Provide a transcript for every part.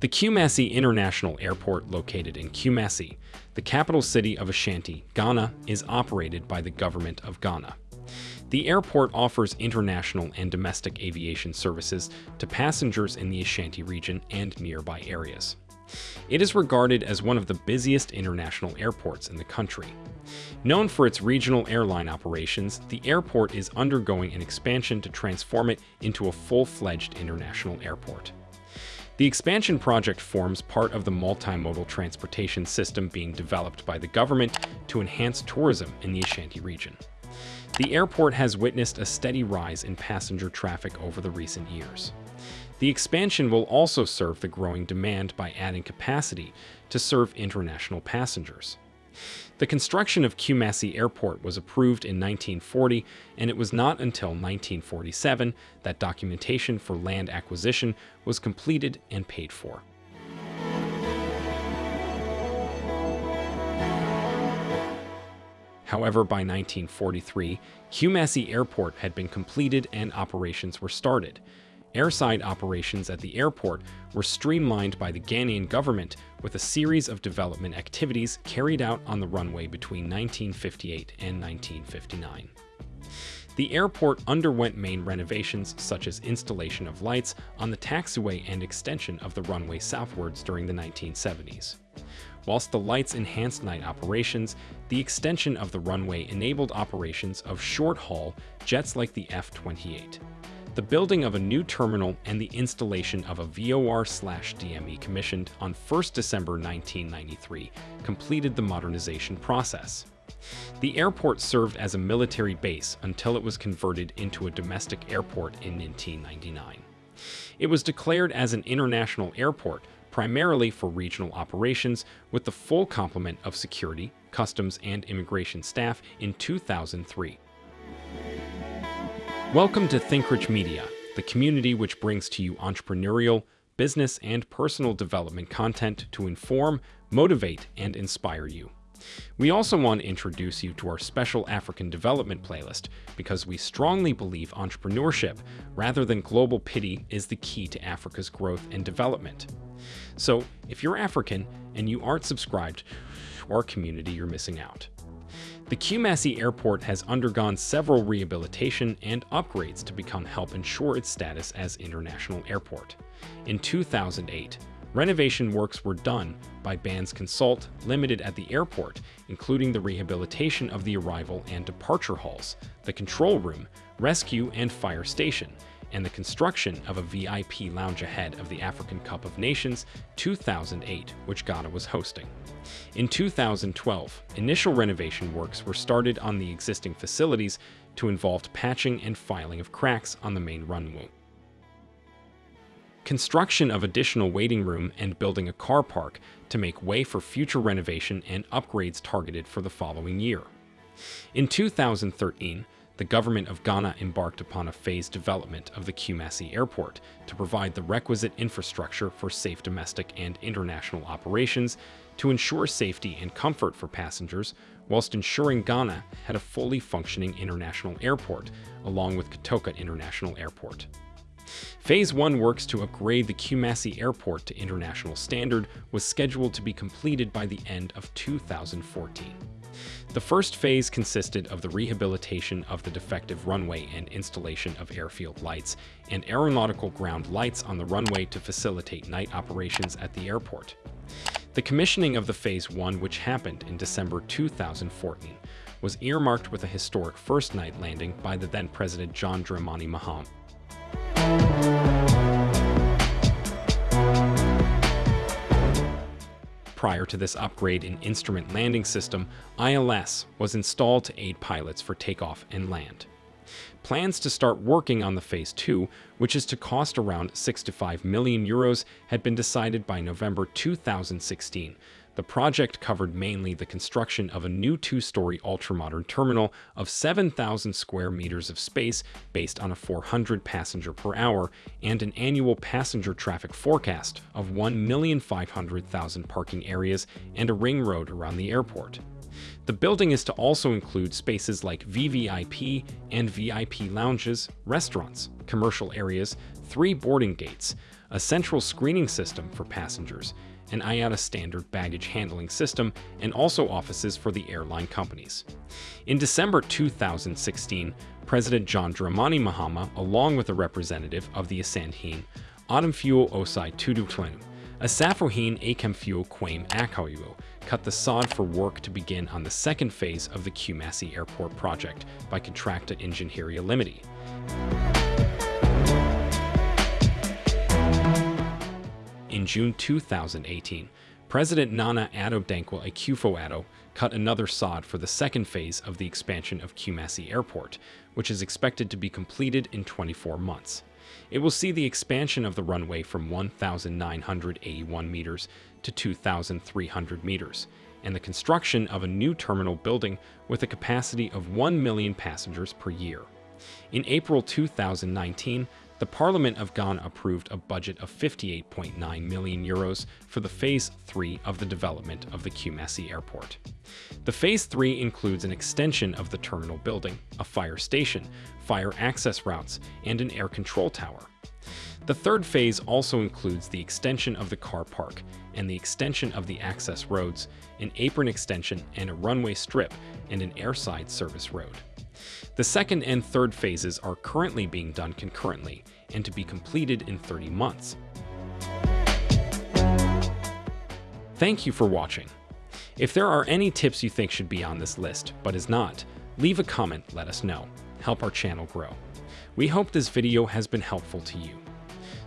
The Kumasi International Airport located in Kumasi, the capital city of Ashanti, Ghana, is operated by the government of Ghana. The airport offers international and domestic aviation services to passengers in the Ashanti region and nearby areas. It is regarded as one of the busiest international airports in the country. Known for its regional airline operations, the airport is undergoing an expansion to transform it into a full-fledged international airport. The expansion project forms part of the multimodal transportation system being developed by the government to enhance tourism in the Ashanti region. The airport has witnessed a steady rise in passenger traffic over the recent years. The expansion will also serve the growing demand by adding capacity to serve international passengers. The construction of Kumasi Airport was approved in 1940, and it was not until 1947 that documentation for land acquisition was completed and paid for. However, by 1943, Kumasi Airport had been completed and operations were started, Airside operations at the airport were streamlined by the Ghanaian government with a series of development activities carried out on the runway between 1958 and 1959. The airport underwent main renovations such as installation of lights on the taxiway and extension of the runway southwards during the 1970s. Whilst the lights enhanced night operations, the extension of the runway enabled operations of short-haul jets like the F-28 the building of a new terminal and the installation of a VOR-DME commissioned on 1 December 1993 completed the modernization process. The airport served as a military base until it was converted into a domestic airport in 1999. It was declared as an international airport primarily for regional operations with the full complement of security, customs, and immigration staff in 2003. Welcome to ThinkRich Media, the community which brings to you entrepreneurial, business, and personal development content to inform, motivate, and inspire you. We also want to introduce you to our special African development playlist because we strongly believe entrepreneurship, rather than global pity, is the key to Africa's growth and development. So, if you're African and you aren't subscribed to our community, you're missing out. The Kumasi Airport has undergone several rehabilitation and upgrades to become help ensure its status as international airport. In 2008, renovation works were done by Bands Consult Limited at the airport, including the rehabilitation of the arrival and departure halls, the control room, rescue and fire station, and the construction of a VIP lounge ahead of the African Cup of Nations 2008, which Ghana was hosting. In 2012, initial renovation works were started on the existing facilities to involve patching and filing of cracks on the main runway. Construction of additional waiting room and building a car park to make way for future renovation and upgrades targeted for the following year. In 2013, the government of Ghana embarked upon a phased development of the Kumasi airport to provide the requisite infrastructure for safe domestic and international operations to ensure safety and comfort for passengers, whilst ensuring Ghana had a fully functioning international airport, along with Kotoka International Airport. Phase 1 works to upgrade the Kumasi Airport to international standard was scheduled to be completed by the end of 2014. The first phase consisted of the rehabilitation of the defective runway and installation of airfield lights and aeronautical ground lights on the runway to facilitate night operations at the airport. The commissioning of the Phase 1, which happened in December 2014, was earmarked with a historic first night landing by the then President John Dramani Mahama. Prior to this upgrade in Instrument Landing System, ILS was installed to aid pilots for takeoff and land. Plans to start working on the Phase 2, which is to cost around 6 to 5 million euros, had been decided by November 2016, the project covered mainly the construction of a new two-story ultramodern terminal of 7,000 square meters of space based on a 400 passenger per hour and an annual passenger traffic forecast of 1,500,000 parking areas and a ring road around the airport. The building is to also include spaces like VVIP and VIP lounges, restaurants, commercial areas, three boarding gates, a central screening system for passengers, an IATA standard baggage handling system, and also offices for the airline companies. In December 2016, President John Dramani Mahama, along with a representative of the Asantehene, Fuel Osai Tudutlenu, Asafohin Fuel Quaim Akawiwo, cut the sod for work to begin on the second phase of the Kumasi Airport project by Contracta Ingenieria Limited. June 2018, President Nana Addo Dankwa Akufo-Addo cut another sod for the second phase of the expansion of Kumasi Airport, which is expected to be completed in 24 months. It will see the expansion of the runway from 1,981 meters to 2,300 meters, and the construction of a new terminal building with a capacity of 1 million passengers per year. In April 2019, the Parliament of Ghana approved a budget of 58.9 million euros for the Phase 3 of the development of the Kumasi Airport. The Phase 3 includes an extension of the terminal building, a fire station, fire access routes, and an air control tower. The third phase also includes the extension of the car park and the extension of the access roads, an apron extension and a runway strip, and an airside service road. The second and third phases are currently being done concurrently and to be completed in 30 months. Thank you for watching. If there are any tips you think should be on this list, but is not, leave a comment, let us know. Help our channel grow. We hope this video has been helpful to you.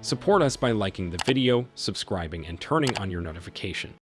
Support us by liking the video, subscribing, and turning on your notification.